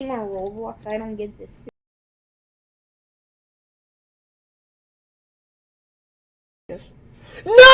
on Roblox? I don't get this. Yes. No!